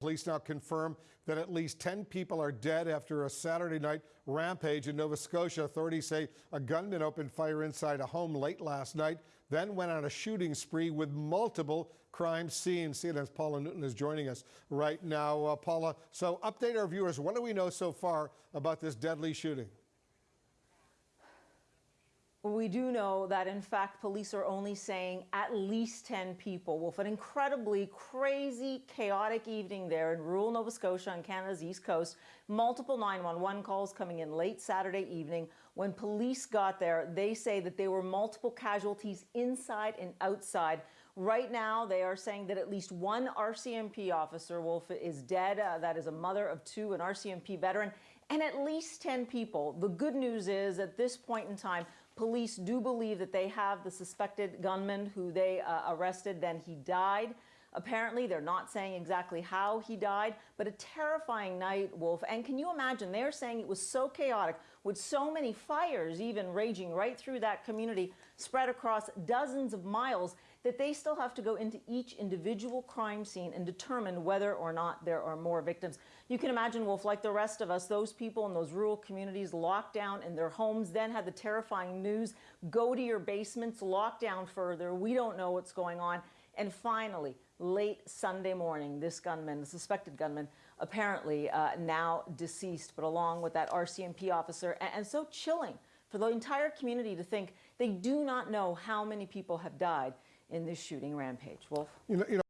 Police now confirm that at least 10 people are dead after a Saturday night rampage in Nova Scotia. Authorities say a gunman opened fire inside a home late last night, then went on a shooting spree with multiple crime scenes. CNN's Paula Newton is joining us right now. Uh, Paula, so update our viewers. What do we know so far about this deadly shooting? We do know that, in fact, police are only saying at least 10 people. Wolf, an incredibly crazy, chaotic evening there in rural Nova Scotia on Canada's east coast. Multiple 911 calls coming in late Saturday evening. When police got there, they say that there were multiple casualties inside and outside. Right now, they are saying that at least one RCMP officer, Wolf, is dead. Uh, that is a mother of two, an RCMP veteran, and at least 10 people. The good news is, at this point in time, Police do believe that they have the suspected gunman who they uh, arrested, then he died. Apparently, they're not saying exactly how he died, but a terrifying night, Wolf. And can you imagine? They're saying it was so chaotic with so many fires even raging right through that community, spread across dozens of miles, that they still have to go into each individual crime scene and determine whether or not there are more victims. You can imagine, Wolf, like the rest of us, those people in those rural communities locked down in their homes, then had the terrifying news go to your basements, lock down further. We don't know what's going on. And finally, late Sunday morning, this gunman, the suspected gunman, apparently uh, now deceased, but along with that RCMP officer, and, and so chilling for the entire community to think they do not know how many people have died in this shooting rampage. Wolf? You know, you know